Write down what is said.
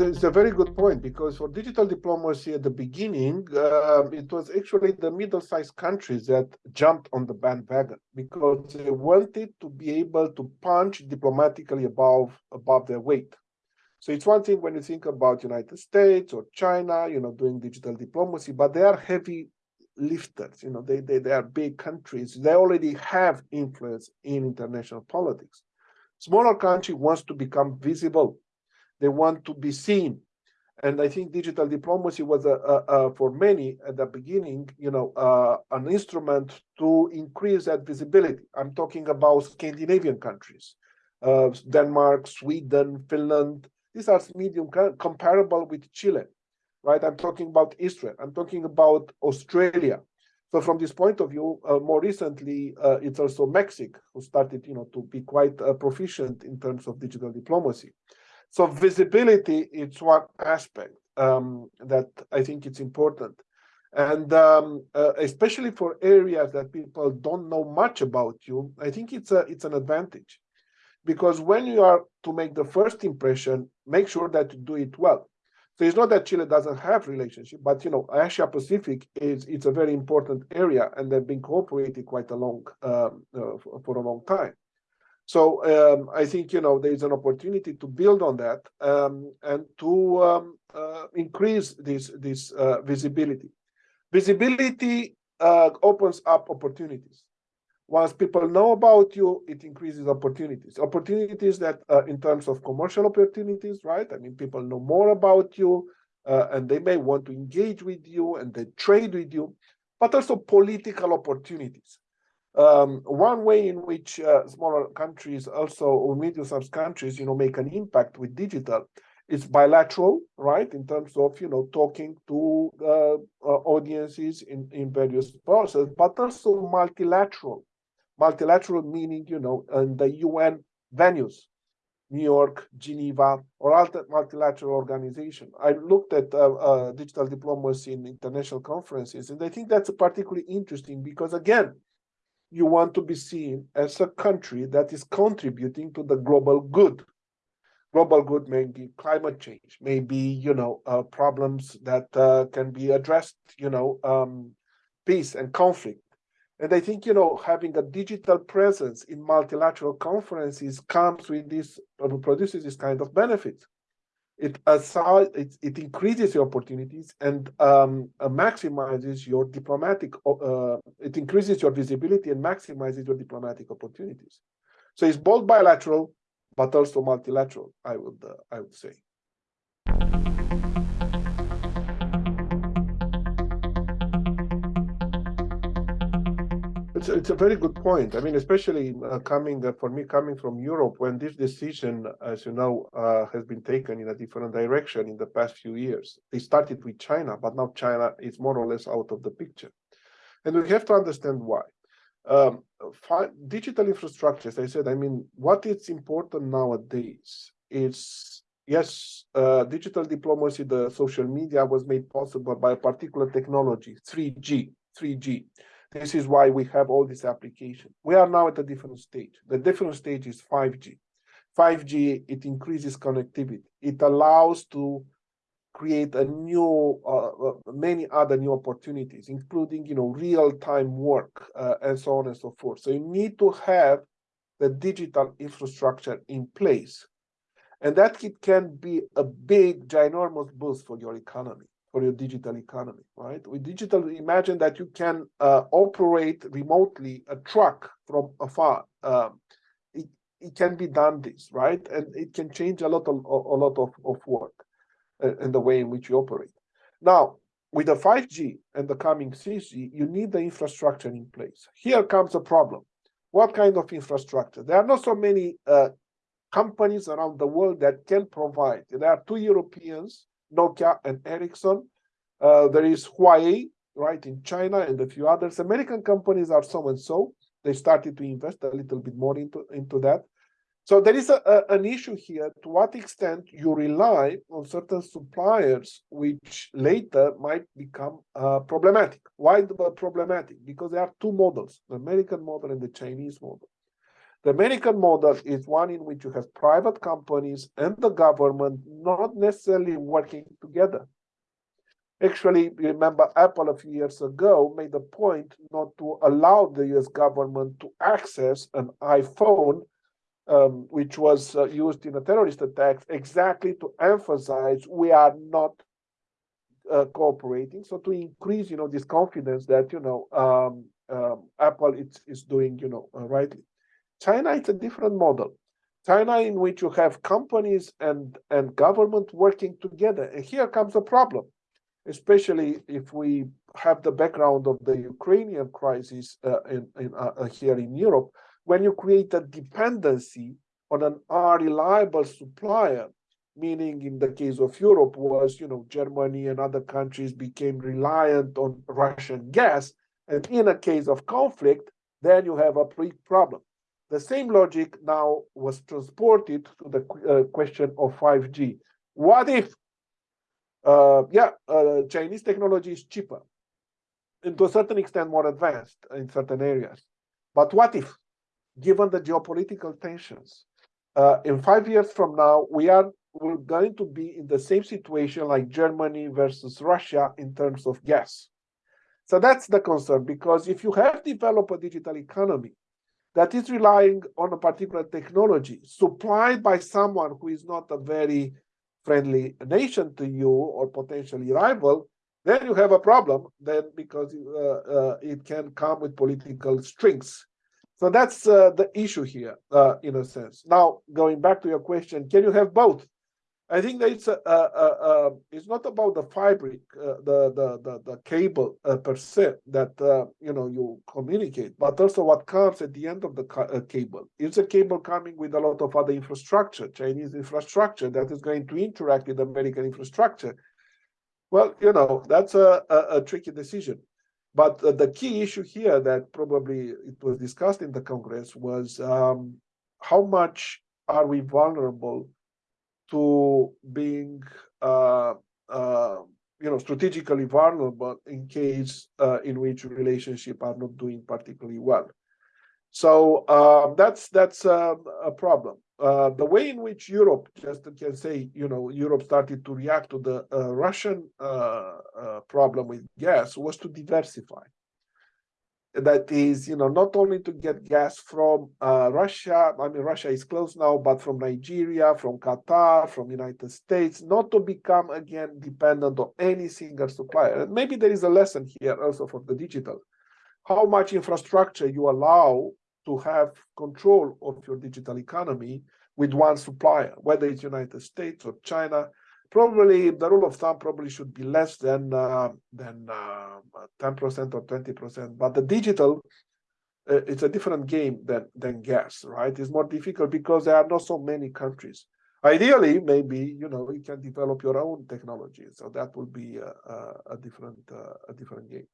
it's, it's a very good point because for digital diplomacy at the beginning, uh, it was actually the middle-sized countries that jumped on the bandwagon because they wanted to be able to punch diplomatically above above their weight. So it's one thing when you think about United States or China, you know, doing digital diplomacy, but they are heavy lifters. You know, they they, they are big countries. They already have influence in international politics. Smaller country wants to become visible they want to be seen. And I think digital diplomacy was, a, a, a for many at the beginning, you know, uh, an instrument to increase that visibility. I'm talking about Scandinavian countries, uh, Denmark, Sweden, Finland. These are medium comparable with Chile, right? I'm talking about Israel. I'm talking about Australia. So from this point of view, uh, more recently, uh, it's also Mexico who started, you know, to be quite uh, proficient in terms of digital diplomacy. So visibility is one aspect um, that I think it's important. And um, uh, especially for areas that people don't know much about you, I think it's a it's an advantage. Because when you are to make the first impression, make sure that you do it well. So it's not that Chile doesn't have relationship, but you know, Asia Pacific is it's a very important area, and they've been cooperating quite a long um, uh, for, for, a long time. So um, I think you know there is an opportunity to build on that um, and to um, uh, increase this this uh, visibility. Visibility uh, opens up opportunities. Once people know about you, it increases opportunities. Opportunities that, uh, in terms of commercial opportunities, right? I mean, people know more about you, uh, and they may want to engage with you and they trade with you, but also political opportunities. Um, one way in which uh, smaller countries also or medium-sized countries, you know, make an impact with digital is bilateral, right? In terms of, you know, talking to uh, audiences in, in various processes, but also multilateral. Multilateral meaning, you know, in the UN venues, New York, Geneva, or other multilateral organization. I looked at uh, uh, digital diplomacy in international conferences, and I think that's particularly interesting because, again, you want to be seen as a country that is contributing to the global good. Global good may be climate change, maybe you know uh, problems that uh, can be addressed, you know, um, peace and conflict. And I think you know having a digital presence in multilateral conferences comes with this uh, produces this kind of benefits it aside it, it increases your opportunities and um, uh, maximizes your diplomatic uh, it increases your visibility and maximizes your diplomatic opportunities. So it's both bilateral but also multilateral i would uh, i would say It's, it's a very good point. I mean, especially uh, coming uh, for me coming from Europe, when this decision, as you know, uh, has been taken in a different direction in the past few years. They started with China, but now China is more or less out of the picture, and we have to understand why. Um, digital infrastructure, as I said, I mean, what is important nowadays is yes, uh, digital diplomacy, the social media was made possible by a particular technology, 3G, 3G. This is why we have all these applications. We are now at a different stage. The different stage is 5G. 5G, it increases connectivity. It allows to create a new, uh, uh, many other new opportunities, including, you know, real-time work uh, and so on and so forth. So you need to have the digital infrastructure in place. And that it can be a big, ginormous boost for your economy for your digital economy, right? With digital, imagine that you can uh, operate remotely a truck from afar. Um, it, it can be done this, right? And it can change a lot of, a lot of, of work uh, and the way in which you operate. Now, with the 5G and the coming 6G, you need the infrastructure in place. Here comes a problem. What kind of infrastructure? There are not so many uh, companies around the world that can provide. There are two Europeans Nokia and Ericsson. Uh, there is Huawei, right, in China and a few others. American companies are so and so. They started to invest a little bit more into, into that. So there is a, a, an issue here to what extent you rely on certain suppliers, which later might become uh, problematic. Why problematic? Because there are two models, the American model and the Chinese model. The American model is one in which you have private companies and the government not necessarily working together. Actually, remember Apple a few years ago made a point not to allow the US government to access an iPhone, um, which was uh, used in a terrorist attack, exactly to emphasize we are not uh, cooperating. So to increase, you know, this confidence that, you know, um, um, Apple is, is doing, you know, uh, rightly. China is a different model. China in which you have companies and, and government working together. And here comes the problem especially if we have the background of the Ukrainian crisis uh, in, in uh, uh, here in Europe, when you create a dependency on an unreliable supplier, meaning in the case of Europe was, you know, Germany and other countries became reliant on Russian gas, and in a case of conflict, then you have a big problem. The same logic now was transported to the uh, question of 5G. What if uh, yeah, uh, Chinese technology is cheaper and to a certain extent more advanced in certain areas. But what if, given the geopolitical tensions, uh, in five years from now, we are we're going to be in the same situation like Germany versus Russia in terms of gas. So that's the concern, because if you have developed a digital economy that is relying on a particular technology supplied by someone who is not a very friendly nation to you or potentially rival, then you have a problem then because uh, uh, it can come with political strings. So that's uh, the issue here, uh, in a sense. Now, going back to your question, can you have both? I think that it's a, a, it's not about the fabric, uh, the, the the the cable uh, per se that uh, you know you communicate, but also what comes at the end of the uh, cable. It's a cable coming with a lot of other infrastructure, Chinese infrastructure that is going to interact with American infrastructure. Well, you know that's a, a, tricky decision. But the key issue here that probably it was discussed in the Congress was um, how much are we vulnerable to being uh, uh, you know strategically vulnerable in case uh, in which relationship are not doing particularly well. So um, that's that's um, a problem. Uh, the way in which Europe, just can say, you know, Europe started to react to the uh, Russian uh, problem with gas was to diversify that is, you know, not only to get gas from uh, Russia, I mean, Russia is closed now, but from Nigeria, from Qatar, from United States, not to become again dependent on any single supplier. And maybe there is a lesson here also for the digital. How much infrastructure you allow to have control of your digital economy with one supplier, whether it's United States or China, probably the rule of thumb probably should be less than uh, than 10% uh, or 20%. But the digital, uh, it's a different game than than gas, right? It's more difficult because there are not so many countries. Ideally, maybe you know you can develop your own technology, so that will be a, a, different uh, a different game.